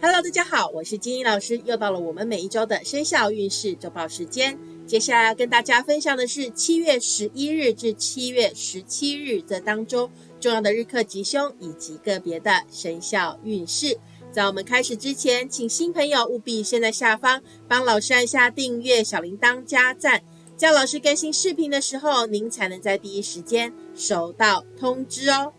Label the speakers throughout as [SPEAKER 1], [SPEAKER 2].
[SPEAKER 1] Hello，大家好，我是金英老师，又到了我们每一周的生肖运势周报时间。接下来要跟大家分享的是七月十一日至七月十七日这当中重要的日课吉凶以及个别的生肖运势。在我们开始之前，请新朋友务必先在下方帮老师按下订阅、小铃铛加赞，这样老师更新视频的时候，您才能在第一时间收到通知哦。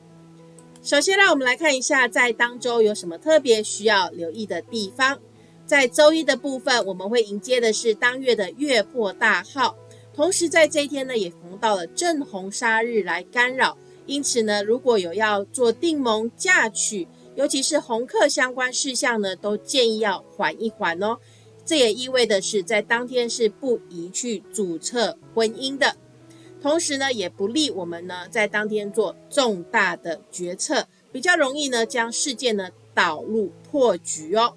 [SPEAKER 1] 首先，让我们来看一下在当周有什么特别需要留意的地方。在周一的部分，我们会迎接的是当月的月破大号，同时在这一天呢，也逢到了正红杀日来干扰，因此呢，如果有要做订盟嫁娶，尤其是红客相关事项呢，都建议要缓一缓哦。这也意味的是，在当天是不宜去注册婚姻的。同时呢，也不利我们呢在当天做重大的决策，比较容易呢将事件呢导入破局哦。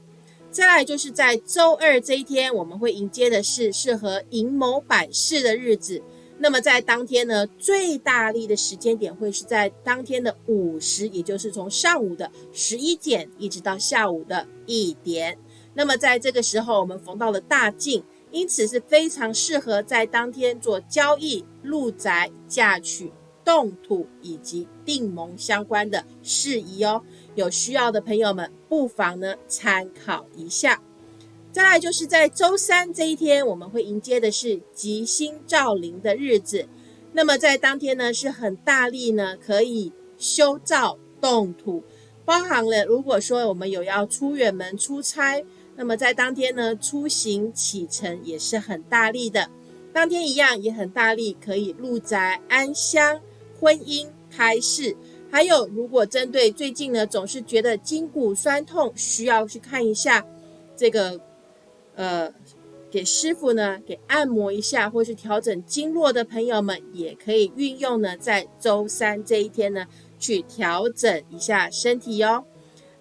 [SPEAKER 1] 再来就是在周二这一天，我们会迎接的是适合阴谋百事的日子。那么在当天呢，最大力的时间点会是在当天的午时，也就是从上午的十一点一直到下午的一点。那么在这个时候，我们逢到了大禁。因此是非常适合在当天做交易、入宅、嫁娶、动土以及订盟相关的事宜哦。有需要的朋友们不妨呢参考一下。再来就是在周三这一天，我们会迎接的是吉星照临的日子。那么在当天呢是很大力呢可以修造动土，包含了如果说我们有要出远门出差。那么在当天呢，出行启程也是很大力的。当天一样也很大力，可以入宅安乡、婚姻开市。还有，如果针对最近呢，总是觉得筋骨酸痛，需要去看一下这个，呃，给师傅呢给按摩一下，或是调整经络的朋友们，也可以运用呢，在周三这一天呢，去调整一下身体哟。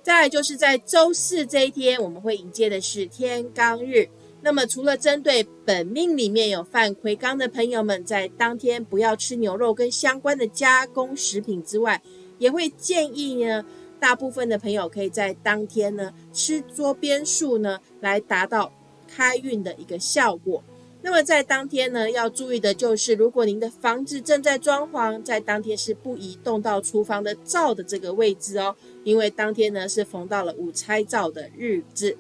[SPEAKER 1] 再来就是在周四这一天，我们会迎接的是天罡日。那么除了针对本命里面有犯魁罡的朋友们，在当天不要吃牛肉跟相关的加工食品之外，也会建议呢，大部分的朋友可以在当天呢吃桌边树呢，来达到开运的一个效果。那么在当天呢，要注意的就是，如果您的房子正在装潢，在当天是不移动到厨房的灶的这个位置哦，因为当天呢是逢到了午拆灶的日子。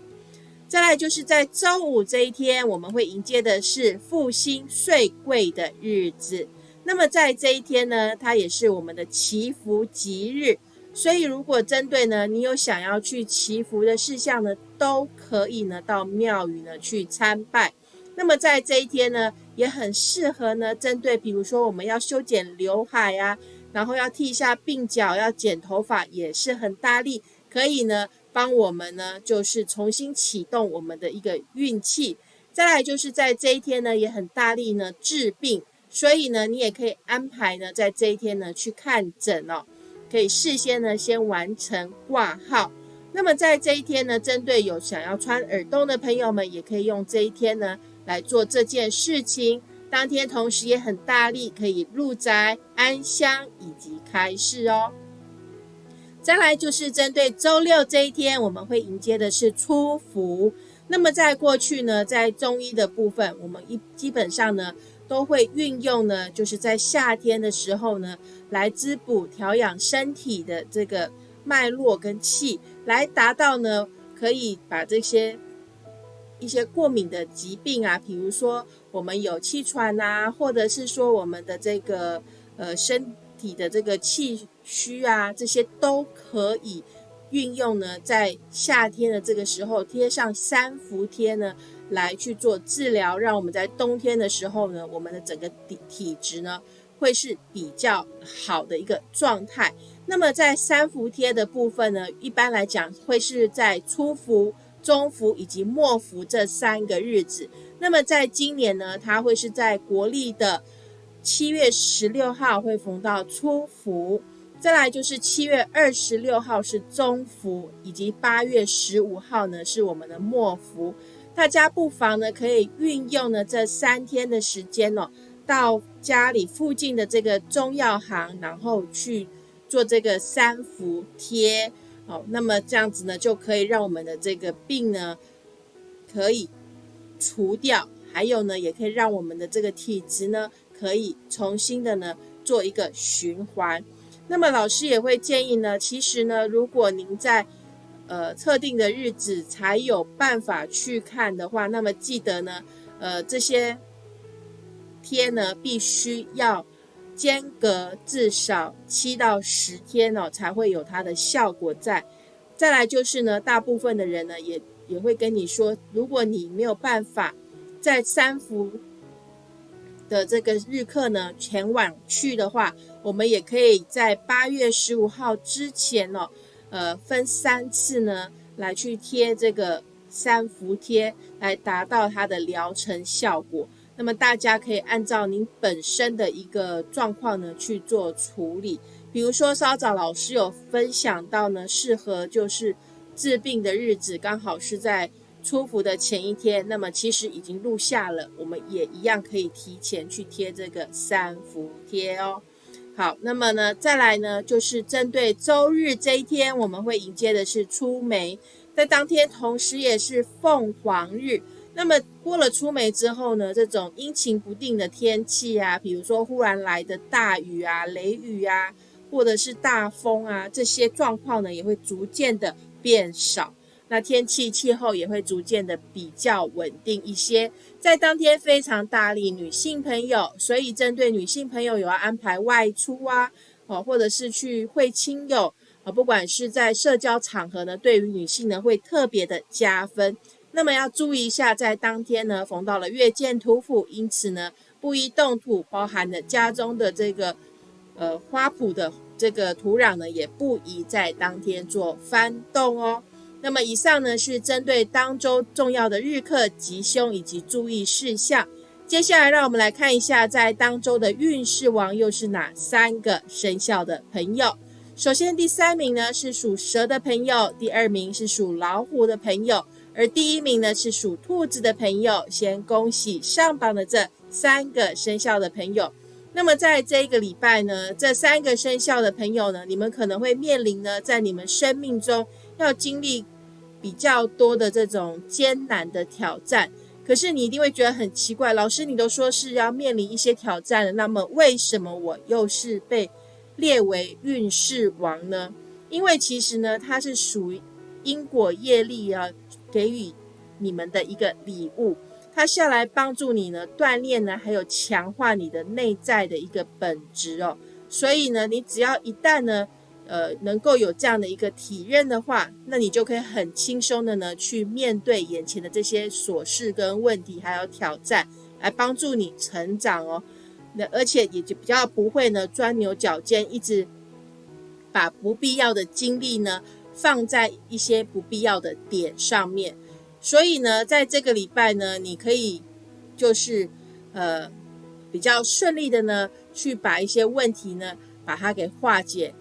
[SPEAKER 1] 再来就是在周五这一天，我们会迎接的是复兴岁贵的日子。那么在这一天呢，它也是我们的祈福吉日，所以如果针对呢你有想要去祈福的事项呢，都可以呢到庙宇呢去参拜。那么在这一天呢，也很适合呢，针对比如说我们要修剪刘海啊，然后要剃一下鬓角，要剪头发，也是很大力，可以呢帮我们呢，就是重新启动我们的一个运气。再来就是在这一天呢，也很大力呢治病，所以呢，你也可以安排呢，在这一天呢去看诊哦，可以事先呢先完成挂号。那么在这一天呢，针对有想要穿耳洞的朋友们，也可以用这一天呢。来做这件事情，当天同时也很大力，可以入宅安乡以及开市哦。再来就是针对周六这一天，我们会迎接的是初伏。那么在过去呢，在中医的部分，我们一基本上呢都会运用呢，就是在夏天的时候呢，来滋补调养身体的这个脉络跟气，来达到呢可以把这些。一些过敏的疾病啊，比如说我们有气喘呐，或者是说我们的这个呃身体的这个气虚啊，这些都可以运用呢，在夏天的这个时候贴上三伏贴呢，来去做治疗，让我们在冬天的时候呢，我们的整个体体质呢会是比较好的一个状态。那么在三伏贴的部分呢，一般来讲会是在初伏。中伏以及末伏这三个日子，那么在今年呢，它会是在国历的七月十六号会逢到初伏，再来就是七月二十六号是中伏，以及八月十五号呢是我们的末伏。大家不妨呢可以运用呢这三天的时间哦，到家里附近的这个中药行，然后去做这个三伏贴。好，那么这样子呢，就可以让我们的这个病呢可以除掉，还有呢，也可以让我们的这个体质呢可以重新的呢做一个循环。那么老师也会建议呢，其实呢，如果您在呃特定的日子才有办法去看的话，那么记得呢，呃这些天呢必须要。间隔至少七到十天哦，才会有它的效果在。再来就是呢，大部分的人呢也也会跟你说，如果你没有办法在三伏的这个日课呢前往去的话，我们也可以在八月十五号之前哦，呃，分三次呢来去贴这个三伏贴，来达到它的疗程效果。那么大家可以按照您本身的一个状况呢去做处理，比如说稍早老师有分享到呢，适合就是治病的日子刚好是在出伏的前一天，那么其实已经录下了，我们也一样可以提前去贴这个三伏贴哦。好，那么呢再来呢就是针对周日这一天，我们会迎接的是出梅，在当天同时也是凤凰日。那么过了出梅之后呢，这种阴晴不定的天气啊，比如说忽然来的大雨啊、雷雨啊，或者是大风啊，这些状况呢也会逐渐的变少。那天气气候也会逐渐的比较稳定一些。在当天非常大力女性朋友，所以针对女性朋友有要安排外出啊，哦，或者是去会亲友啊，不管是在社交场合呢，对于女性呢会特别的加分。那么要注意一下，在当天呢逢到了月见土府，因此呢不宜动土，包含了家中的这个呃花圃的这个土壤呢，也不宜在当天做翻动哦。那么以上呢是针对当周重要的日课吉凶以及注意事项。接下来让我们来看一下，在当周的运势王又是哪三个生肖的朋友。首先第三名呢是属蛇的朋友，第二名是属老虎的朋友。而第一名呢是属兔子的朋友，先恭喜上榜的这三个生肖的朋友。那么在这个礼拜呢，这三个生肖的朋友呢，你们可能会面临呢，在你们生命中要经历比较多的这种艰难的挑战。可是你一定会觉得很奇怪，老师你都说是要面临一些挑战了，那么为什么我又是被列为运势王呢？因为其实呢，它是属于因果业力啊。给予你们的一个礼物，它下来帮助你呢锻炼呢，还有强化你的内在的一个本质哦。所以呢，你只要一旦呢，呃，能够有这样的一个体认的话，那你就可以很轻松的呢去面对眼前的这些琐事跟问题，还有挑战，来帮助你成长哦。那而且也就比较不会呢钻牛角尖，一直把不必要的精力呢。放在一些不必要的点上面，所以呢，在这个礼拜呢，你可以就是呃比较顺利的呢，去把一些问题呢把它给化解。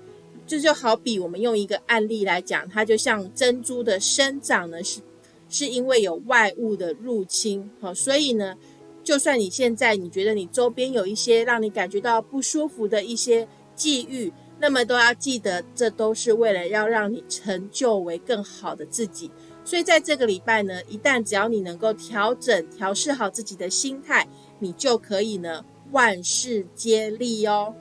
[SPEAKER 1] 这就好比我们用一个案例来讲，它就像珍珠的生长呢，是是因为有外物的入侵，好，所以呢，就算你现在你觉得你周边有一些让你感觉到不舒服的一些际遇。那么都要记得，这都是为了要让你成就为更好的自己。所以在这个礼拜呢，一旦只要你能够调整、调试好自己的心态，你就可以呢万事皆利哦。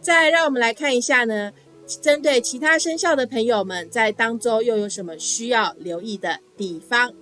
[SPEAKER 1] 再让我们来看一下呢，针对其他生肖的朋友们，在当周又有什么需要留意的地方？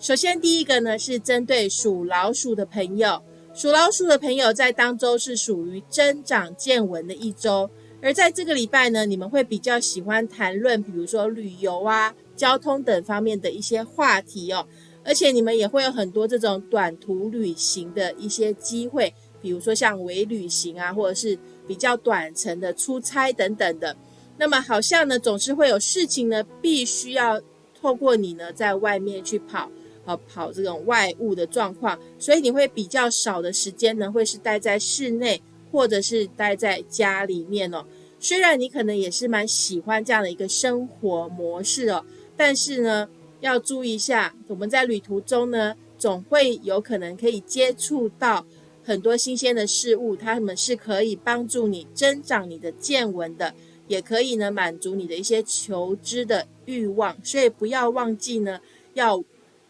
[SPEAKER 1] 首先第一个呢是针对属老鼠的朋友，属老鼠的朋友在当周是属于增长见闻的一周。而在这个礼拜呢，你们会比较喜欢谈论，比如说旅游啊、交通等方面的一些话题哦。而且你们也会有很多这种短途旅行的一些机会，比如说像微旅行啊，或者是比较短程的出差等等的。那么好像呢，总是会有事情呢，必须要透过你呢，在外面去跑，呃，跑这种外物的状况，所以你会比较少的时间呢，会是待在室内。或者是待在家里面哦，虽然你可能也是蛮喜欢这样的一个生活模式哦，但是呢，要注意一下，我们在旅途中呢，总会有可能可以接触到很多新鲜的事物，它们是可以帮助你增长你的见闻的。也可以呢满足你的一些求知的欲望。所以不要忘记呢，要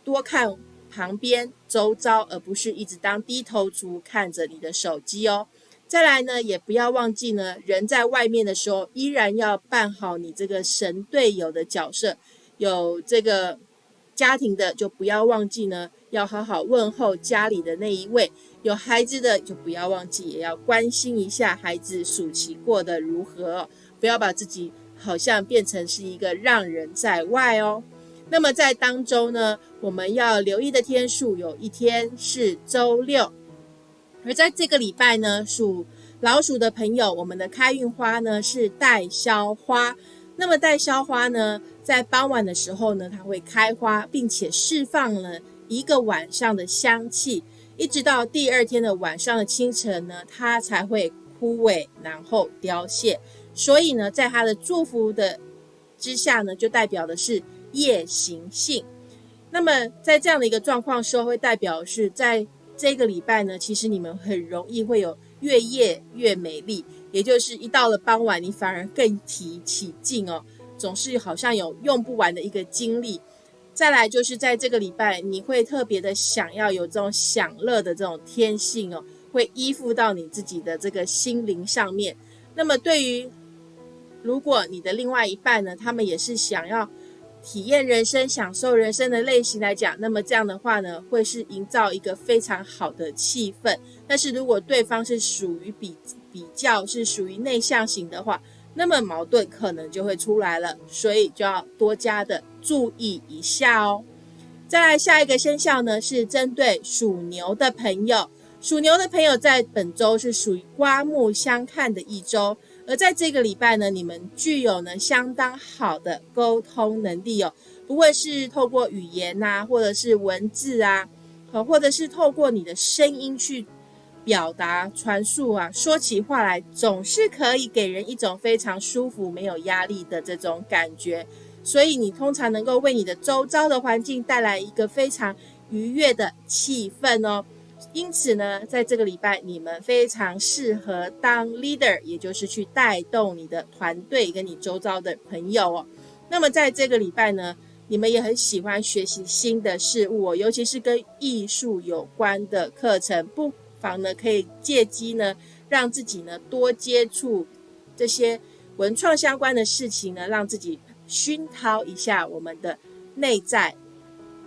[SPEAKER 1] 多看旁边周遭，而不是一直当低头族看着你的手机哦。再来呢，也不要忘记呢，人在外面的时候，依然要扮好你这个神队友的角色。有这个家庭的，就不要忘记呢，要好好问候家里的那一位；有孩子的，就不要忘记，也要关心一下孩子暑期过得如何，不要把自己好像变成是一个让人在外哦。那么在当中呢，我们要留意的天数，有一天是周六。而在这个礼拜呢，属老鼠的朋友，我们的开运花呢是带销花。那么带销花呢，在傍晚的时候呢，它会开花，并且释放了一个晚上的香气，一直到第二天的晚上的清晨呢，它才会枯萎，然后凋谢。所以呢，在它的祝福的之下呢，就代表的是夜行性。那么在这样的一个状况时候，会代表是在。这个礼拜呢，其实你们很容易会有越夜越美丽，也就是一到了傍晚，你反而更提起劲哦，总是好像有用不完的一个精力。再来就是在这个礼拜，你会特别的想要有这种享乐的这种天性哦，会依附到你自己的这个心灵上面。那么对于如果你的另外一半呢，他们也是想要。体验人生、享受人生的类型来讲，那么这样的话呢，会是营造一个非常好的气氛。但是如果对方是属于比比较是属于内向型的话，那么矛盾可能就会出来了，所以就要多加的注意一下哦。再来下一个生肖呢，是针对属牛的朋友，属牛的朋友在本周是属于刮目相看的一周。而在这个礼拜呢，你们具有呢相当好的沟通能力哦，不会是透过语言呐，或者是文字啊，好，或者是透过你的声音去表达传述啊，说起话来总是可以给人一种非常舒服、没有压力的这种感觉，所以你通常能够为你的周遭的环境带来一个非常愉悦的气氛哦。因此呢，在这个礼拜，你们非常适合当 leader，也就是去带动你的团队跟你周遭的朋友哦。那么在这个礼拜呢，你们也很喜欢学习新的事物哦，尤其是跟艺术有关的课程，不妨呢可以借机呢，让自己呢多接触这些文创相关的事情呢，让自己熏陶一下我们的内在。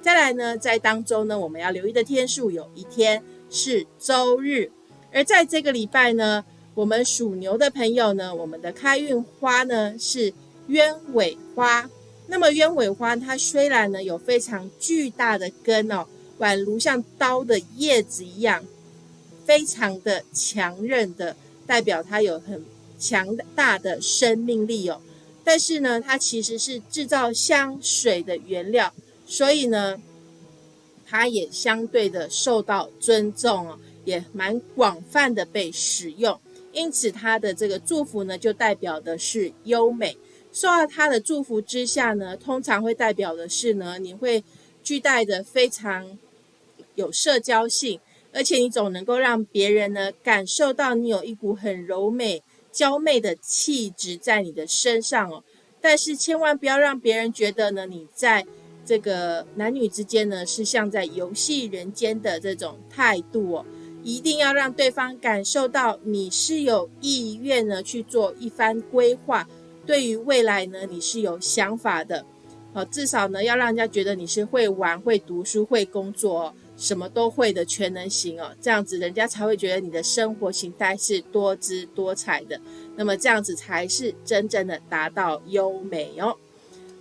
[SPEAKER 1] 再来呢，在当中呢，我们要留意的天数有一天是周日，而在这个礼拜呢，我们属牛的朋友呢，我们的开运花呢是鸢尾花。那么鸢尾花它虽然呢有非常巨大的根哦，宛如像刀的叶子一样，非常的强韧的，代表它有很强大的生命力哦。但是呢，它其实是制造香水的原料。所以呢，它也相对的受到尊重哦，也蛮广泛的被使用。因此，它的这个祝福呢，就代表的是优美。受到它的祝福之下呢，通常会代表的是呢，你会具带的非常有社交性，而且你总能够让别人呢感受到你有一股很柔美、娇媚的气质在你的身上哦。但是千万不要让别人觉得呢，你在。这个男女之间呢，是像在游戏人间的这种态度哦，一定要让对方感受到你是有意愿呢去做一番规划，对于未来呢你是有想法的，好，至少呢要让人家觉得你是会玩、会读书、会工作，什么都会的全能型哦，这样子人家才会觉得你的生活形态是多姿多彩的，那么这样子才是真正的达到优美哦。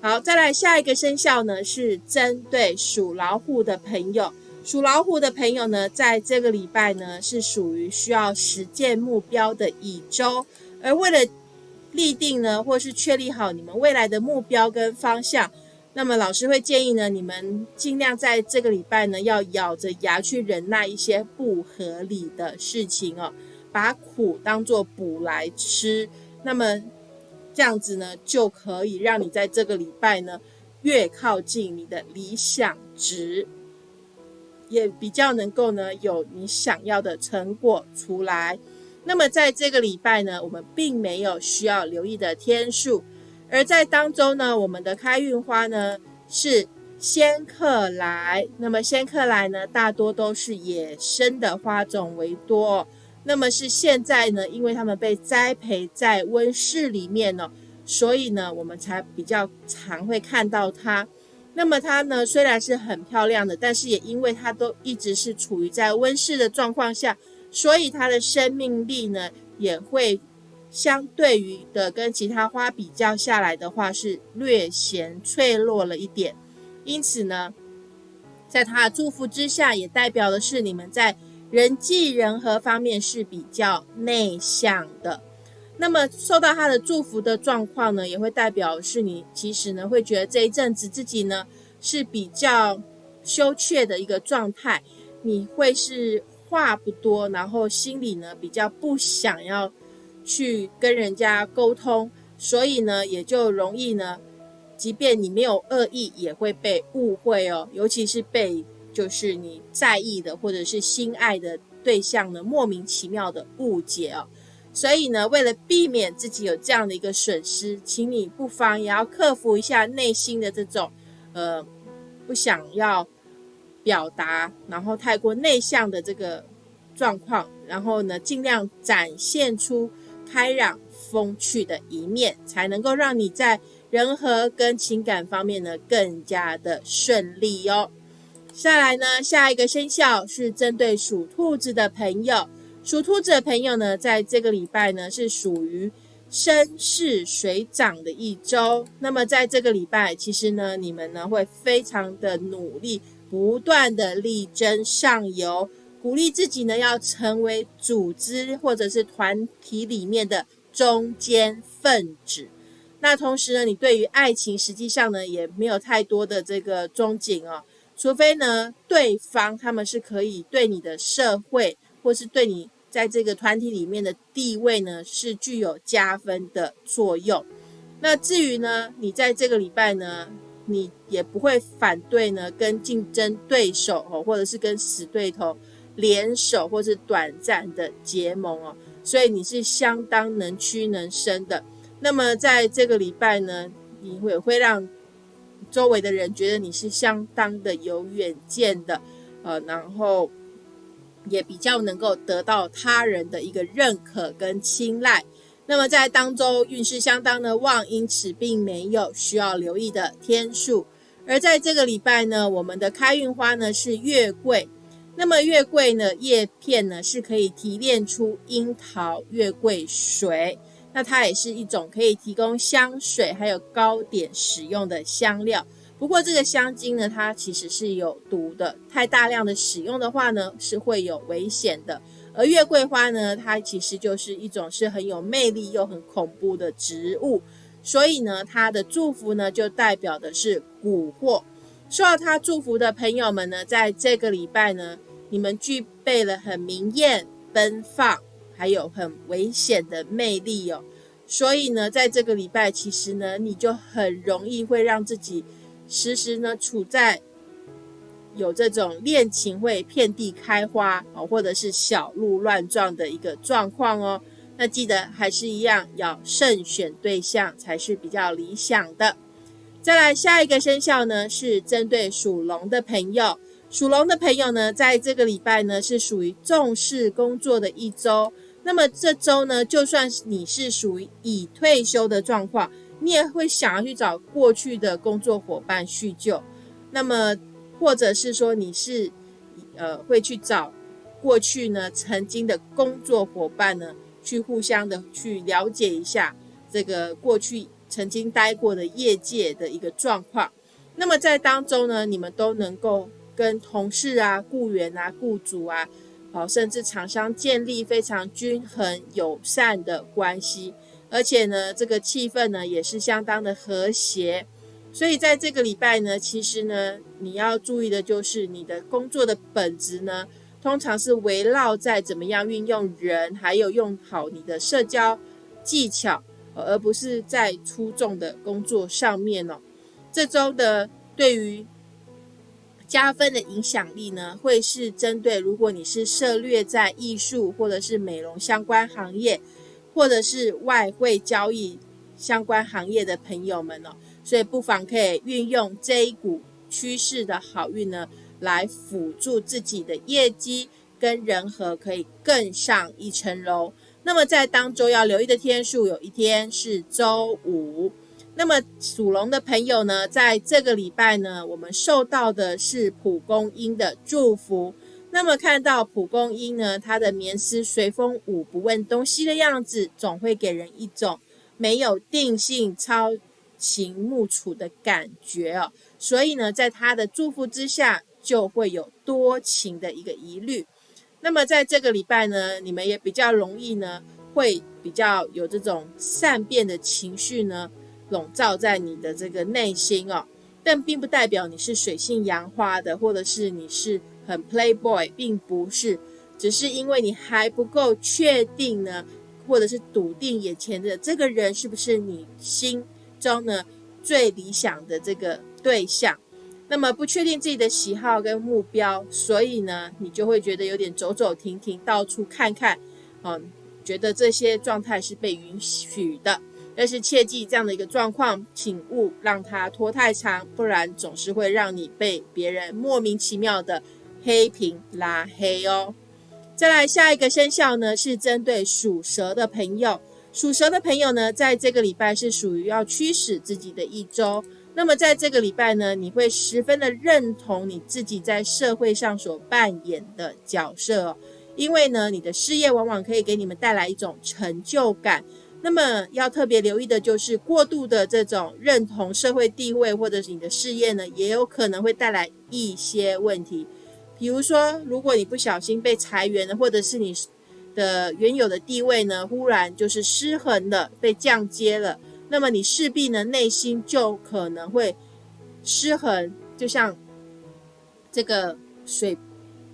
[SPEAKER 1] 好，再来下一个生肖呢，是针对属老虎的朋友。属老虎的朋友呢，在这个礼拜呢，是属于需要实践目标的一周。而为了立定呢，或是确立好你们未来的目标跟方向，那么老师会建议呢，你们尽量在这个礼拜呢，要咬着牙去忍耐一些不合理的事情哦，把苦当做补来吃。那么。这样子呢，就可以让你在这个礼拜呢，越靠近你的理想值，也比较能够呢有你想要的成果出来。那么在这个礼拜呢，我们并没有需要留意的天数，而在当中呢，我们的开运花呢是仙客来。那么仙客来呢，大多都是野生的花种为多。那么是现在呢，因为他们被栽培在温室里面呢，所以呢，我们才比较常会看到它。那么它呢，虽然是很漂亮的，但是也因为它都一直是处于在温室的状况下。所以它的生命力呢，也会相对于的跟其他花比较下来的话，是略显脆弱了一点。因此呢，在它的祝福之下，也代表的是你们在人际人和方面是比较内向的。那么受到他的祝福的状况呢，也会代表是你其实呢会觉得这一阵子自己呢是比较羞怯的一个状态，你会是。话不多，然后心里呢比较不想要去跟人家沟通，所以呢也就容易呢，即便你没有恶意，也会被误会哦。尤其是被就是你在意的或者是心爱的对象呢莫名其妙的误解哦。所以呢，为了避免自己有这样的一个损失，请你不妨也要克服一下内心的这种呃不想要。表达，然后太过内向的这个状况，然后呢，尽量展现出开朗风趣的一面，才能够让你在人和跟情感方面呢更加的顺利哦。下来呢，下一个生肖是针对属兔子的朋友，属兔子的朋友呢，在这个礼拜呢是属于升势水涨的一周。那么在这个礼拜，其实呢，你们呢会非常的努力。不断的力争上游，鼓励自己呢，要成为组织或者是团体里面的中间分子。那同时呢，你对于爱情实际上呢，也没有太多的这个憧憬哦，除非呢，对方他们是可以对你的社会或是对你在这个团体里面的地位呢，是具有加分的作用。那至于呢，你在这个礼拜呢？你也不会反对呢，跟竞争对手哦，或者是跟死对头联手，或是短暂的结盟哦，所以你是相当能屈能伸的。那么在这个礼拜呢，你会会让周围的人觉得你是相当的有远见的，呃，然后也比较能够得到他人的一个认可跟青睐。那么在当中运势相当的旺，因此并没有需要留意的天数。而在这个礼拜呢，我们的开运花呢是月桂。那么月桂呢叶片呢是可以提炼出樱桃月桂水，那它也是一种可以提供香水还有糕点使用的香料。不过这个香精呢，它其实是有毒的，太大量的使用的话呢，是会有危险的。而月桂花呢，它其实就是一种是很有魅力又很恐怖的植物，所以呢，它的祝福呢就代表的是蛊惑。受到它祝福的朋友们呢，在这个礼拜呢，你们具备了很明艳、奔放，还有很危险的魅力哦。所以呢，在这个礼拜，其实呢，你就很容易会让自己时时呢处在。有这种恋情会遍地开花哦，或者是小鹿乱撞的一个状况哦。那记得还是一样，要慎选对象才是比较理想的。再来下一个生肖呢，是针对属龙的朋友。属龙的朋友呢，在这个礼拜呢，是属于重视工作的一周。那么这周呢，就算你是属于已退休的状况，你也会想要去找过去的工作伙伴叙旧。那么或者是说你是，呃，会去找过去呢曾经的工作伙伴呢，去互相的去了解一下这个过去曾经待过的业界的一个状况。那么在当中呢，你们都能够跟同事啊、雇员啊、雇主啊，好，甚至厂商建立非常均衡友善的关系，而且呢，这个气氛呢也是相当的和谐。所以在这个礼拜呢，其实呢，你要注意的就是你的工作的本质呢，通常是围绕在怎么样运用人，还有用好你的社交技巧，而不是在出众的工作上面哦。这周的对于加分的影响力呢，会是针对如果你是涉略在艺术或者是美容相关行业，或者是外汇交易相关行业的朋友们哦，所以不妨可以运用这一股趋势的好运呢，来辅助自己的业绩跟人和可以更上一层楼。那么在当中要留意的天数，有一天是周五。那么属龙的朋友呢，在这个礼拜呢，我们受到的是蒲公英的祝福。那么看到蒲公英呢，它的棉丝随风舞，不问东西的样子，总会给人一种没有定性、超情木楚的感觉哦。所以呢，在他的祝福之下，就会有多情的一个疑虑。那么在这个礼拜呢，你们也比较容易呢，会比较有这种善变的情绪呢。笼罩在你的这个内心哦，但并不代表你是水性杨花的，或者是你是很 playboy，并不是，只是因为你还不够确定呢，或者是笃定眼前的这个人是不是你心中呢最理想的这个对象，那么不确定自己的喜好跟目标，所以呢，你就会觉得有点走走停停，到处看看，嗯，觉得这些状态是被允许的。但是切记这样的一个状况，请勿让它拖太长，不然总是会让你被别人莫名其妙的黑屏拉黑哦。再来下一个生肖呢，是针对属蛇的朋友。属蛇的朋友呢，在这个礼拜是属于要驱使自己的一周。那么在这个礼拜呢，你会十分的认同你自己在社会上所扮演的角色，因为呢，你的事业往往可以给你们带来一种成就感。那么要特别留意的就是过度的这种认同社会地位，或者是你的事业呢，也有可能会带来一些问题。比如说，如果你不小心被裁员了，或者是你的原有的地位呢，忽然就是失衡了，被降阶了，那么你势必呢内心就可能会失衡，就像这个水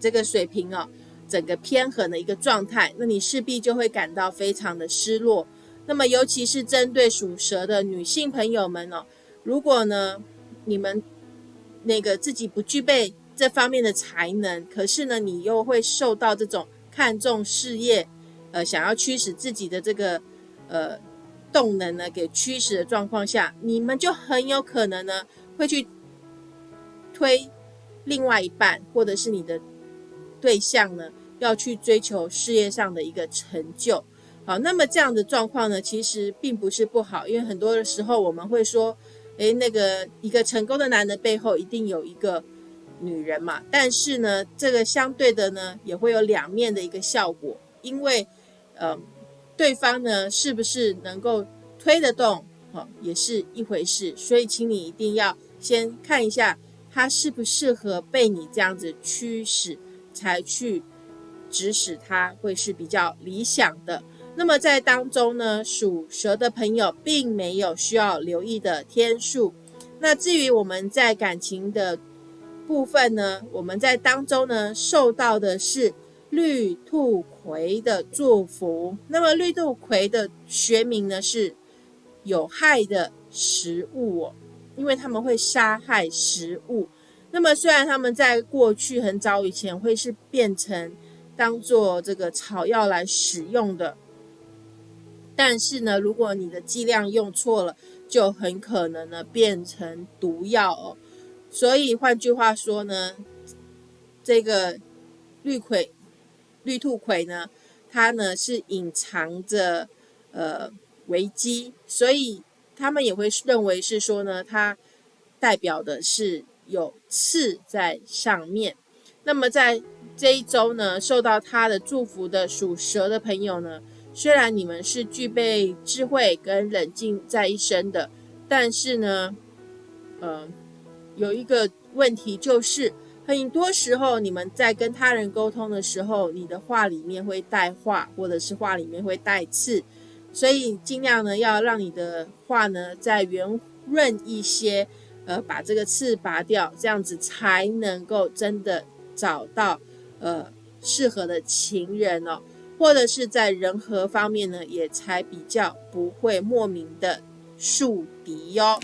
[SPEAKER 1] 这个水平哦，整个偏横的一个状态，那你势必就会感到非常的失落。那么，尤其是针对属蛇的女性朋友们哦，如果呢，你们那个自己不具备这方面的才能，可是呢，你又会受到这种看重事业，呃，想要驱使自己的这个呃动能呢，给驱使的状况下，你们就很有可能呢，会去推另外一半，或者是你的对象呢，要去追求事业上的一个成就。好，那么这样的状况呢，其实并不是不好，因为很多的时候我们会说，诶，那个一个成功的男人背后一定有一个女人嘛。但是呢，这个相对的呢，也会有两面的一个效果，因为，呃，对方呢是不是能够推得动，哈，也是一回事。所以，请你一定要先看一下他适不适合被你这样子驱使，才去指使他，会是比较理想的。那么在当中呢，属蛇的朋友并没有需要留意的天数。那至于我们在感情的部分呢，我们在当中呢受到的是绿兔葵的祝福。那么绿兔葵的学名呢是有害的食物哦，因为他们会杀害食物。那么虽然他们在过去很早以前会是变成当做这个草药来使用的。但是呢，如果你的剂量用错了，就很可能呢变成毒药哦。所以换句话说呢，这个绿葵、绿兔葵呢，它呢是隐藏着呃危机，所以他们也会认为是说呢，它代表的是有刺在上面。那么在这一周呢，受到它的祝福的属蛇的朋友呢。虽然你们是具备智慧跟冷静在一身的，但是呢，呃，有一个问题就是，很多时候你们在跟他人沟通的时候，你的话里面会带话，或者是话里面会带刺，所以尽量呢要让你的话呢再圆润一些，呃，把这个刺拔掉，这样子才能够真的找到呃适合的情人哦。或者是在人和方面呢，也才比较不会莫名的树敌哟。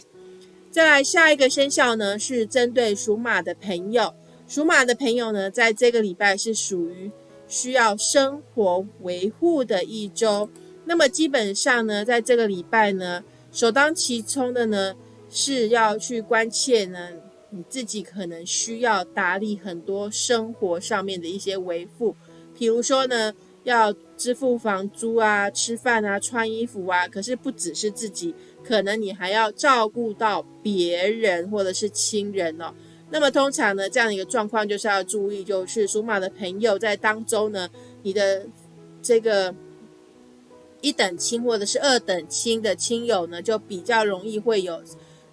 [SPEAKER 1] 再来下一个生肖呢，是针对属马的朋友。属马的朋友呢，在这个礼拜是属于需要生活维护的一周。那么基本上呢，在这个礼拜呢，首当其冲的呢，是要去关切呢，你自己可能需要打理很多生活上面的一些维护，比如说呢。要支付房租啊、吃饭啊、穿衣服啊，可是不只是自己，可能你还要照顾到别人或者是亲人哦。那么通常呢，这样的一个状况就是要注意，就是属马的朋友在当中呢，你的这个一等亲或者是二等亲的亲友呢，就比较容易会有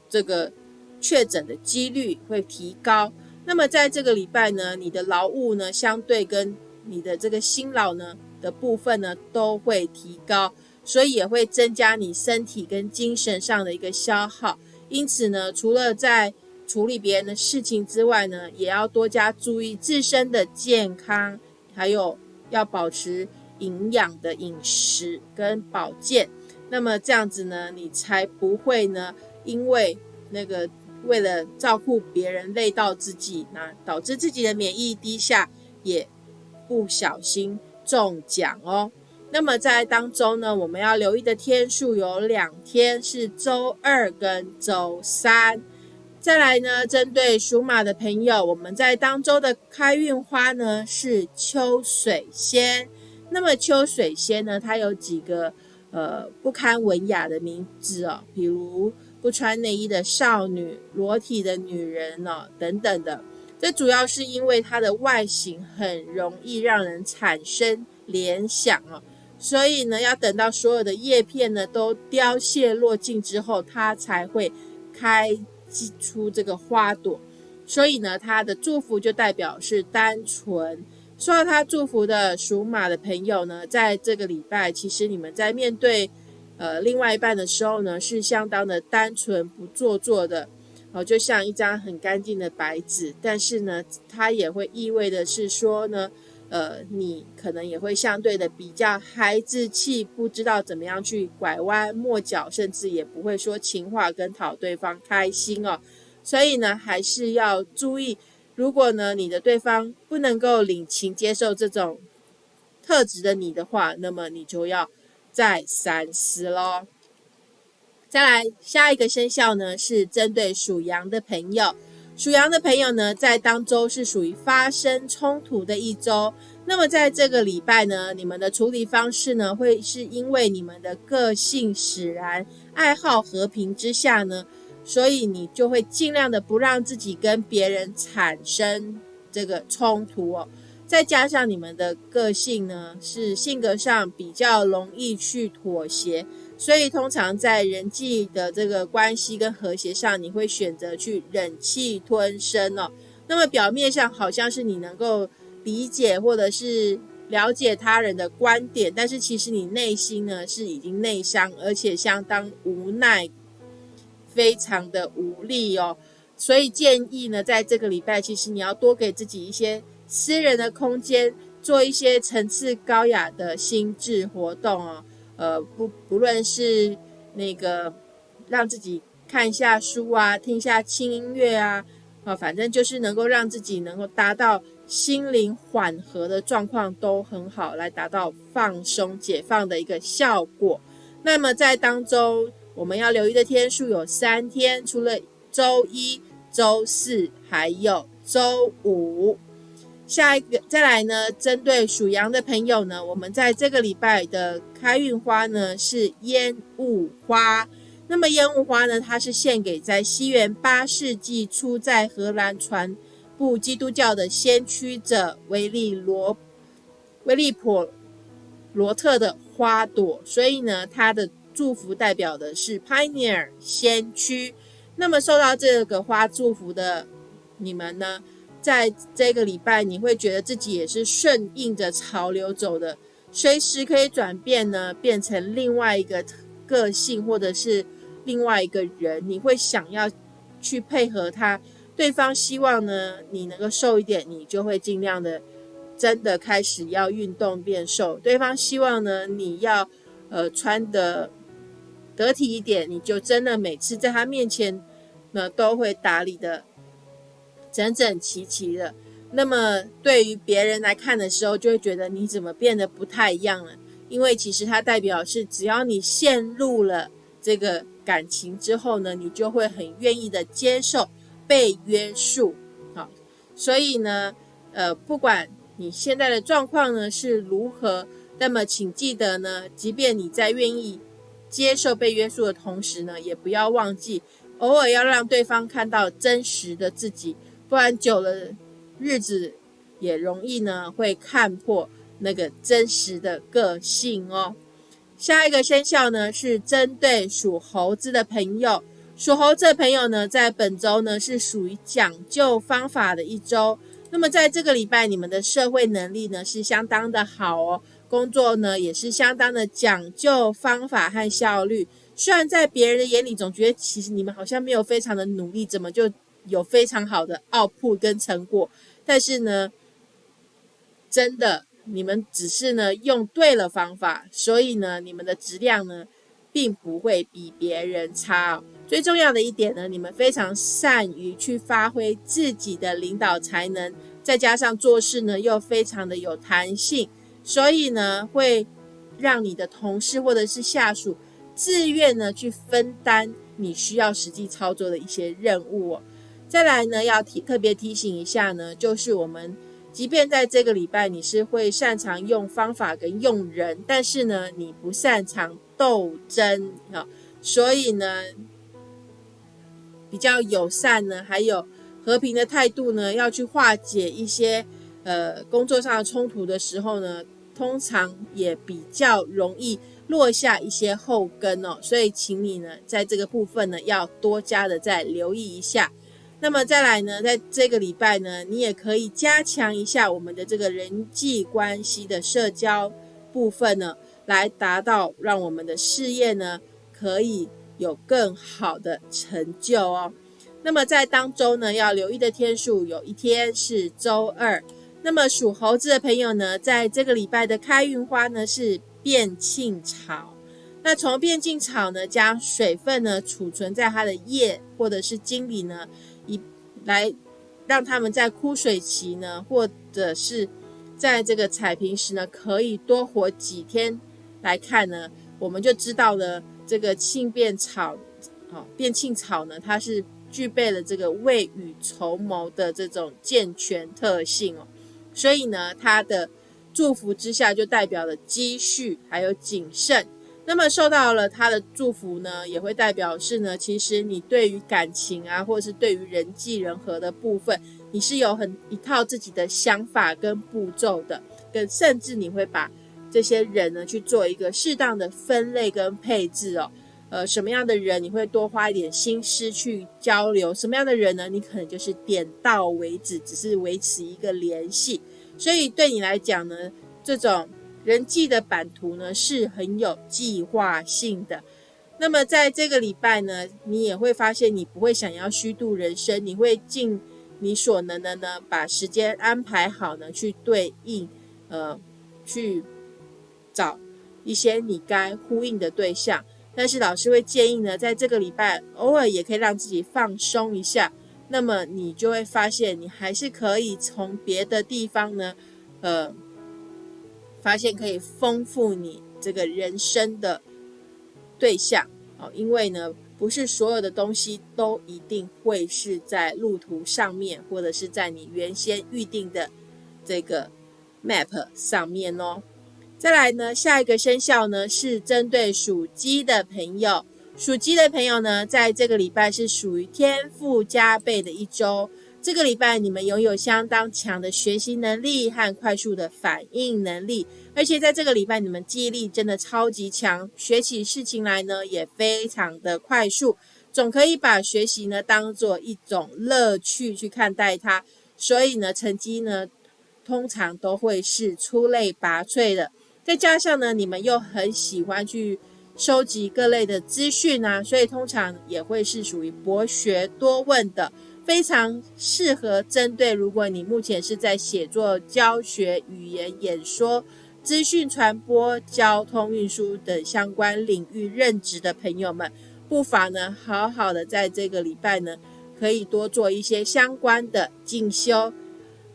[SPEAKER 1] 这个确诊的几率会提高。那么在这个礼拜呢，你的劳务呢，相对跟你的这个辛劳呢的部分呢都会提高，所以也会增加你身体跟精神上的一个消耗。因此呢，除了在处理别人的事情之外呢，也要多加注意自身的健康，还有要保持营养的饮食跟保健。那么这样子呢，你才不会呢，因为那个为了照顾别人累到自己，那导致自己的免疫低下也。不小心中奖哦。那么在当中呢，我们要留意的天数有两天，是周二跟周三。再来呢，针对属马的朋友，我们在当周的开运花呢是秋水仙。那么秋水仙呢，它有几个呃不堪文雅的名字哦，比如不穿内衣的少女、裸体的女人哦等等的。这主要是因为它的外形很容易让人产生联想哦，所以呢，要等到所有的叶片呢都凋谢落尽之后，它才会开出这个花朵。所以呢，它的祝福就代表是单纯。受到他祝福的属马的朋友呢，在这个礼拜，其实你们在面对呃另外一半的时候呢，是相当的单纯不做作的。哦，就像一张很干净的白纸，但是呢，它也会意味的是说呢，呃，你可能也会相对的比较孩子气，不知道怎么样去拐弯抹角，甚至也不会说情话跟讨对方开心哦。所以呢，还是要注意，如果呢你的对方不能够领情接受这种特质的你的话，那么你就要再三思喽。再来下一个生肖呢，是针对属羊的朋友。属羊的朋友呢，在当周是属于发生冲突的一周。那么在这个礼拜呢，你们的处理方式呢，会是因为你们的个性使然，爱好和平之下呢，所以你就会尽量的不让自己跟别人产生这个冲突哦。再加上你们的个性呢，是性格上比较容易去妥协。所以，通常在人际的这个关系跟和谐上，你会选择去忍气吞声哦。那么表面上好像是你能够理解或者是了解他人的观点，但是其实你内心呢是已经内伤，而且相当无奈，非常的无力哦。所以建议呢，在这个礼拜，其实你要多给自己一些私人的空间，做一些层次高雅的心智活动哦。呃，不，不论是那个让自己看一下书啊，听一下轻音乐啊，啊，反正就是能够让自己能够达到心灵缓和的状况都很好，来达到放松解放的一个效果。那么在当中，我们要留意的天数有三天，除了周一、周四，还有周五。下一个再来呢，针对属羊的朋友呢，我们在这个礼拜的开运花呢是烟雾花。那么烟雾花呢，它是献给在西元八世纪初在荷兰传布基督教的先驱者维利罗维利普罗特的花朵，所以呢，它的祝福代表的是 pioneer 先驱。那么受到这个花祝福的你们呢？在这个礼拜，你会觉得自己也是顺应着潮流走的，随时可以转变呢，变成另外一个个性，或者是另外一个人。你会想要去配合他，对方希望呢你能够瘦一点，你就会尽量的真的开始要运动变瘦；对方希望呢你要呃穿的得体一点，你就真的每次在他面前。那都会打理的整整齐齐的。那么对于别人来看的时候，就会觉得你怎么变得不太一样了？因为其实它代表是，只要你陷入了这个感情之后呢，你就会很愿意的接受被约束。好，所以呢，呃，不管你现在的状况呢是如何，那么请记得呢，即便你在愿意接受被约束的同时呢，也不要忘记偶尔要让对方看到真实的自己，不然久了。日子也容易呢，会看破那个真实的个性哦。下一个生肖呢是针对属猴子的朋友，属猴子的朋友呢，在本周呢是属于讲究方法的一周。那么在这个礼拜，你们的社会能力呢是相当的好哦，工作呢也是相当的讲究方法和效率。虽然在别人的眼里总觉得其实你们好像没有非常的努力，怎么就有非常好的 output 跟成果？但是呢，真的，你们只是呢用对了方法，所以呢，你们的质量呢，并不会比别人差。最重要的一点呢，你们非常善于去发挥自己的领导才能，再加上做事呢又非常的有弹性，所以呢，会让你的同事或者是下属自愿呢去分担你需要实际操作的一些任务哦。再来呢，要提特别提醒一下呢，就是我们即便在这个礼拜你是会擅长用方法跟用人，但是呢，你不擅长斗争啊，所以呢，比较友善呢，还有和平的态度呢，要去化解一些呃工作上的冲突的时候呢，通常也比较容易落下一些后根哦，所以请你呢，在这个部分呢，要多加的再留意一下。那么再来呢，在这个礼拜呢，你也可以加强一下我们的这个人际关系的社交部分呢，来达到让我们的事业呢可以有更好的成就哦。那么在当中呢，要留意的天数有一天是周二。那么属猴子的朋友呢，在这个礼拜的开运花呢是变庆草。那从变庆草呢，将水分呢储存在它的叶或者是茎里呢。以来让他们在枯水期呢，或者是在这个采平时呢，可以多活几天来看呢，我们就知道了这个庆变草，哦，变庆草呢，它是具备了这个未雨绸缪的这种健全特性哦，所以呢，它的祝福之下就代表了积蓄还有谨慎。那么受到了他的祝福呢，也会代表是呢，其实你对于感情啊，或者是对于人际人和的部分，你是有很一套自己的想法跟步骤的，跟甚至你会把这些人呢去做一个适当的分类跟配置哦。呃，什么样的人你会多花一点心思去交流？什么样的人呢？你可能就是点到为止，只是维持一个联系。所以对你来讲呢，这种。人际的版图呢是很有计划性的，那么在这个礼拜呢，你也会发现你不会想要虚度人生，你会尽你所能的呢，把时间安排好呢，去对应，呃，去找一些你该呼应的对象。但是老师会建议呢，在这个礼拜偶尔也可以让自己放松一下，那么你就会发现你还是可以从别的地方呢，呃。发现可以丰富你这个人生的对象哦，因为呢，不是所有的东西都一定会是在路途上面，或者是在你原先预定的这个 map 上面哦。再来呢，下一个生肖呢是针对属鸡的朋友，属鸡的朋友呢，在这个礼拜是属于天赋加倍的一周。这个礼拜，你们拥有相当强的学习能力和快速的反应能力，而且在这个礼拜，你们记忆力真的超级强，学起事情来呢也非常的快速，总可以把学习呢当做一种乐趣去看待它，所以呢，成绩呢通常都会是出类拔萃的。再加上呢，你们又很喜欢去收集各类的资讯啊，所以通常也会是属于博学多问的。非常适合针对，如果你目前是在写作、教学、语言演说、资讯传播、交通运输等相关领域任职的朋友们，不妨呢好好的在这个礼拜呢，可以多做一些相关的进修。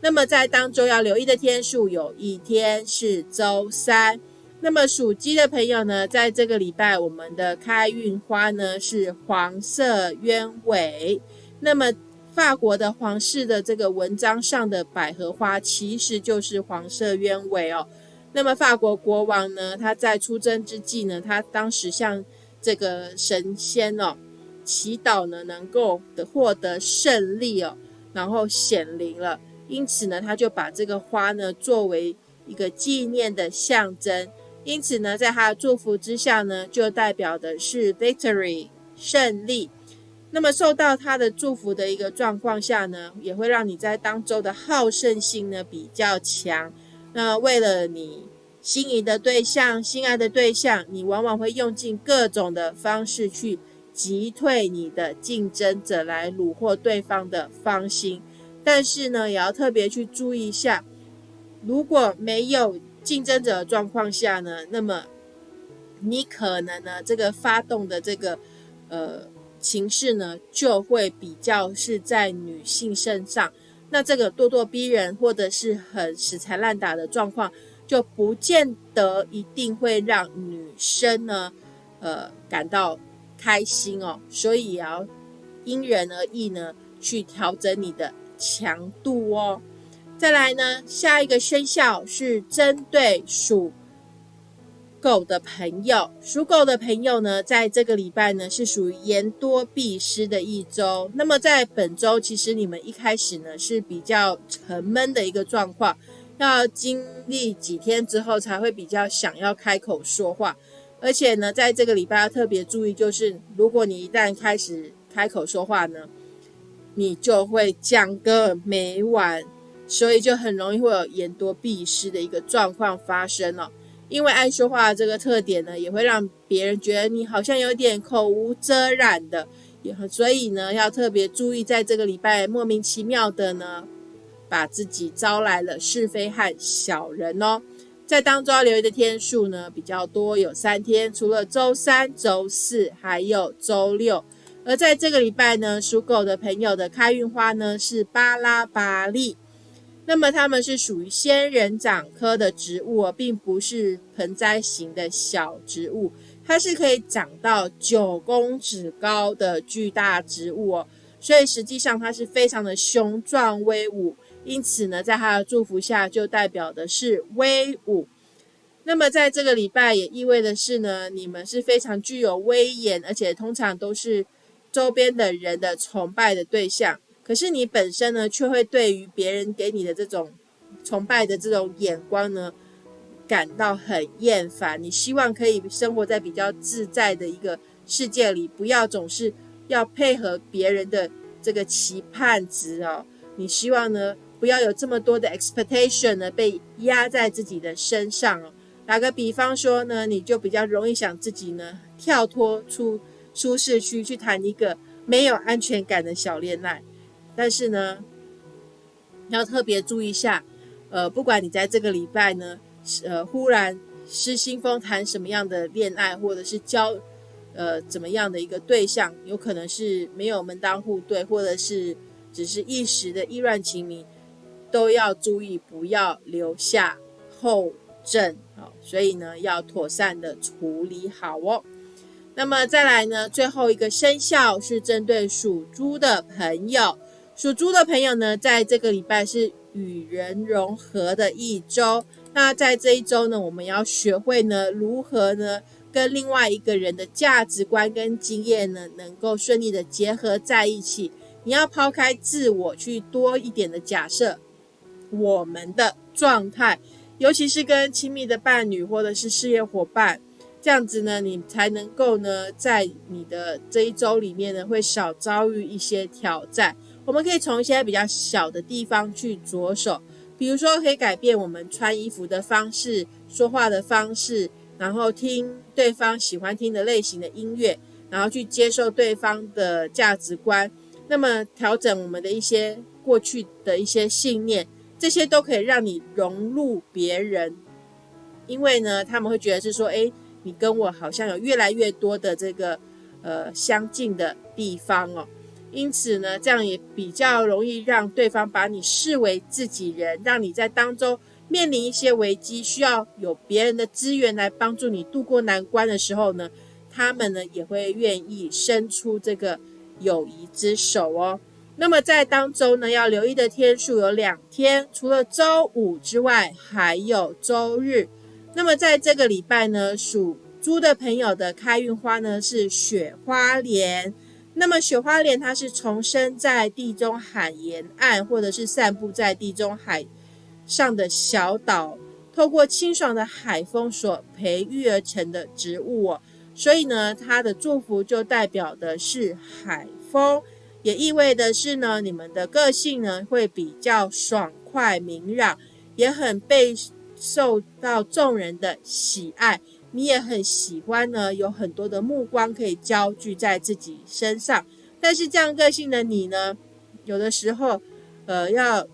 [SPEAKER 1] 那么在当中要留意的天数，有一天是周三。那么属鸡的朋友呢，在这个礼拜，我们的开运花呢是黄色鸢尾。那么法国的皇室的这个文章上的百合花，其实就是黄色鸢尾哦。那么法国国王呢，他在出征之际呢，他当时向这个神仙哦祈祷呢，能够的获得胜利哦，然后显灵了。因此呢，他就把这个花呢作为一个纪念的象征。因此呢，在他的祝福之下呢，就代表的是 victory 胜利。那么受到他的祝福的一个状况下呢，也会让你在当周的好胜心呢比较强。那为了你心仪的对象、心爱的对象，你往往会用尽各种的方式去击退你的竞争者，来虏获对方的芳心。但是呢，也要特别去注意一下，如果没有。竞争者的状况下呢，那么你可能呢，这个发动的这个呃情势呢，就会比较是在女性身上。那这个咄咄逼人或者是很死缠烂打的状况，就不见得一定会让女生呢呃感到开心哦。所以也要因人而异呢，去调整你的强度哦。再来呢，下一个生肖是针对属狗的朋友。属狗的朋友呢，在这个礼拜呢，是属于言多必失的一周。那么在本周，其实你们一开始呢是比较沉闷的一个状况，要经历几天之后，才会比较想要开口说话。而且呢，在这个礼拜要特别注意，就是如果你一旦开始开口说话呢，你就会讲个没完。所以就很容易会有言多必失的一个状况发生了，因为爱说话这个特点呢，也会让别人觉得你好像有点口无遮拦的，也所以呢，要特别注意，在这个礼拜莫名其妙的呢，把自己招来了是非和小人哦。在当中要留意的天数呢比较多，有三天，除了周三、周四，还有周六。而在这个礼拜呢，属狗的朋友的开运花呢是巴拉巴利。那么它们是属于仙人掌科的植物，并不是盆栽型的小植物，它是可以长到九公尺高的巨大植物哦。所以实际上它是非常的雄壮威武，因此呢，在它的祝福下就代表的是威武。那么在这个礼拜也意味的是呢，你们是非常具有威严，而且通常都是周边的人的崇拜的对象。可是你本身呢，却会对于别人给你的这种崇拜的这种眼光呢，感到很厌烦。你希望可以生活在比较自在的一个世界里，不要总是要配合别人的这个期盼值哦。你希望呢，不要有这么多的 expectation 呢被压在自己的身上哦。打个比方说呢，你就比较容易想自己呢跳脱出舒适区，去谈一个没有安全感的小恋爱。但是呢，要特别注意一下，呃，不管你在这个礼拜呢，呃，忽然失心疯谈什么样的恋爱，或者是交，呃，怎么样的一个对象，有可能是没有门当户对，或者是只是一时的意乱情迷，都要注意不要留下后症，好，所以呢，要妥善的处理好哦。那么再来呢，最后一个生肖是针对属猪的朋友。属猪的朋友呢，在这个礼拜是与人融合的一周。那在这一周呢，我们要学会呢，如何呢，跟另外一个人的价值观跟经验呢，能够顺利的结合在一起。你要抛开自我，去多一点的假设我们的状态，尤其是跟亲密的伴侣或者是事业伙伴，这样子呢，你才能够呢，在你的这一周里面呢，会少遭遇一些挑战。我们可以从一些比较小的地方去着手，比如说可以改变我们穿衣服的方式、说话的方式，然后听对方喜欢听的类型的音乐，然后去接受对方的价值观。那么调整我们的一些过去的一些信念，这些都可以让你融入别人，因为呢，他们会觉得是说，诶，你跟我好像有越来越多的这个。呃相近的地方哦。因此呢，这样也比较容易让对方把你视为自己人，让你在当中面临一些危机，需要有别人的资源来帮助你度过难关的时候呢，他们呢也会愿意伸出这个友谊之手哦。那么在当周呢，要留意的天数有两天，除了周五之外，还有周日。那么在这个礼拜呢，属猪的朋友的开运花呢是雪花莲。那么雪花莲它是重生在地中海沿岸，或者是散布在地中海上的小岛，透过清爽的海风所培育而成的植物哦。所以呢，它的祝福就代表的是海风，也意味的是呢，你们的个性呢会比较爽快明朗，也很备受到众人的喜爱。你也很喜欢呢，有很多的目光可以焦聚在自己身上。但是这样个性的你呢，有的时候，呃，要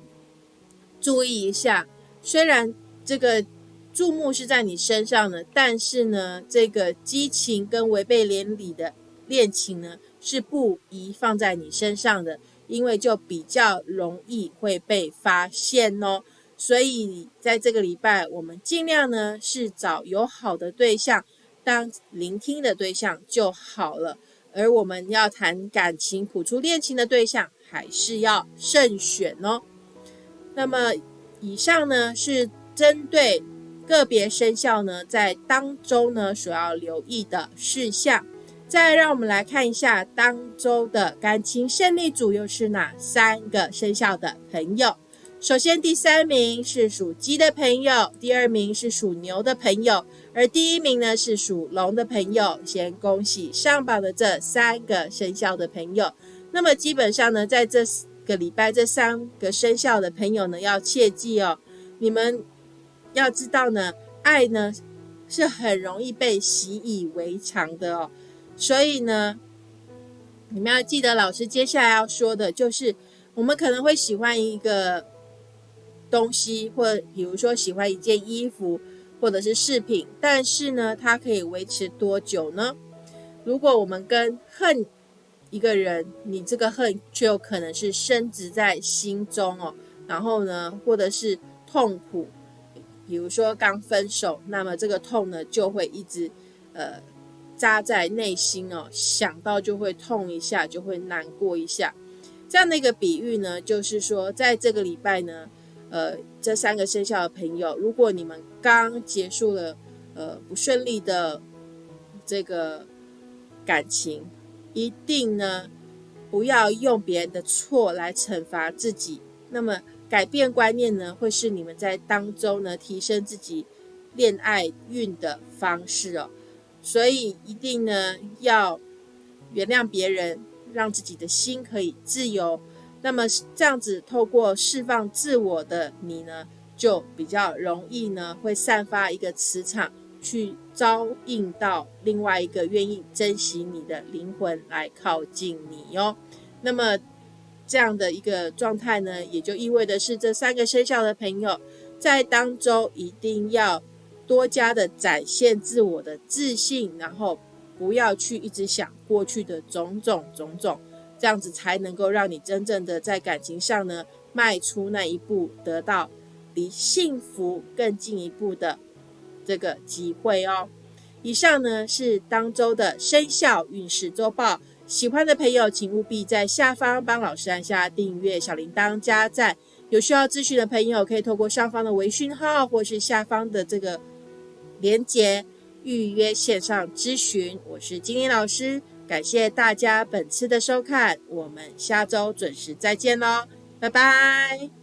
[SPEAKER 1] 注意一下。虽然这个注目是在你身上的，但是呢，这个激情跟违背伦理的恋情呢，是不宜放在你身上的，因为就比较容易会被发现哦。所以在这个礼拜，我们尽量呢是找有好的对象当聆听的对象就好了。而我们要谈感情、谱出恋情的对象，还是要慎选哦。那么以上呢是针对个别生肖呢在当周呢所要留意的事项。再让我们来看一下当周的感情胜利组又是哪三个生肖的朋友。首先，第三名是属鸡的朋友，第二名是属牛的朋友，而第一名呢是属龙的朋友。先恭喜上榜的这三个生肖的朋友。那么基本上呢，在这个礼拜，这三个生肖的朋友呢，要切记哦，你们要知道呢，爱呢是很容易被习以为常的哦。所以呢，你们要记得，老师接下来要说的就是，我们可能会喜欢一个。东西，或比如说喜欢一件衣服，或者是饰品，但是呢，它可以维持多久呢？如果我们跟恨一个人，你这个恨却有可能是深植在心中哦。然后呢，或者是痛苦，比如说刚分手，那么这个痛呢就会一直呃扎在内心哦，想到就会痛一下，就会难过一下。这样的一个比喻呢，就是说在这个礼拜呢。呃，这三个生肖的朋友，如果你们刚结束了呃不顺利的这个感情，一定呢不要用别人的错来惩罚自己。那么改变观念呢，会是你们在当中呢提升自己恋爱运的方式哦。所以一定呢要原谅别人，让自己的心可以自由。那么这样子，透过释放自我的你呢，就比较容易呢，会散发一个磁场，去招应到另外一个愿意珍惜你的灵魂来靠近你哟。那么这样的一个状态呢，也就意味的是，这三个生肖的朋友在当中一定要多加的展现自我的自信，然后不要去一直想过去的种种种种。这样子才能够让你真正的在感情上呢迈出那一步，得到离幸福更进一步的这个机会哦。以上呢是当周的生肖运势周报，喜欢的朋友请务必在下方帮老师按下订阅、小铃铛、加赞。有需要咨询的朋友可以透过上方的微讯号或是下方的这个连接预约线上咨询。我是金玲老师。感谢大家本次的收看，我们下周准时再见喽，拜拜。